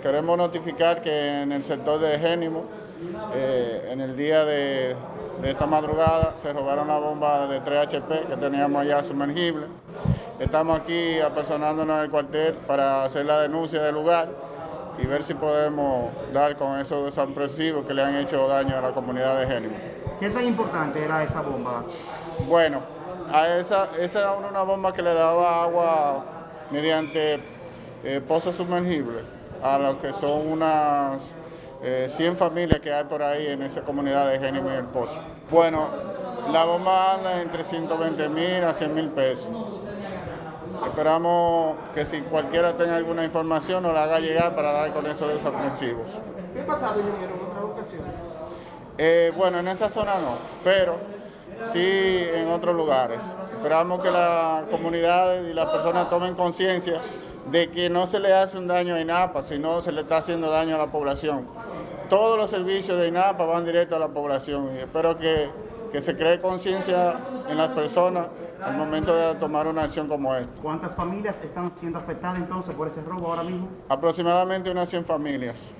Queremos notificar que en el sector de Génimo, eh, en el día de, de, esta madrugada, se robaron una bomba de 3 HP que teníamos allá sumergible. Estamos aquí apersonándonos en el cuartel para hacer la denuncia del lugar y ver si podemos dar con esos desapresivos que le han hecho daño a la comunidad de Génimo. ¿Qué tan importante era esa bomba? Bueno, a esa, esa era una bomba que le daba agua mediante eh, pozos sumergibles a lo que son unas eh, 100 familias que hay por ahí en esa comunidad de Génimo y El Pozo. Bueno, la bomba anda entre 120 mil a 100 mil pesos. Esperamos que si cualquiera tenga alguna información nos la haga llegar para dar con esos desaprensivos. ¿Qué ha pasado, ingeniero, en otras ocasiones? Eh, bueno, en esa zona no, pero sí en otros lugares. Esperamos que la comunidad y las personas tomen conciencia de que no se le hace un daño a INAPA, sino se le está haciendo daño a la población. Todos los servicios de INAPA van directo a la población y espero que, que se cree conciencia en las personas al momento de tomar una acción como esta. ¿Cuántas familias están siendo afectadas entonces por ese robo ahora mismo? Aproximadamente unas 100 familias.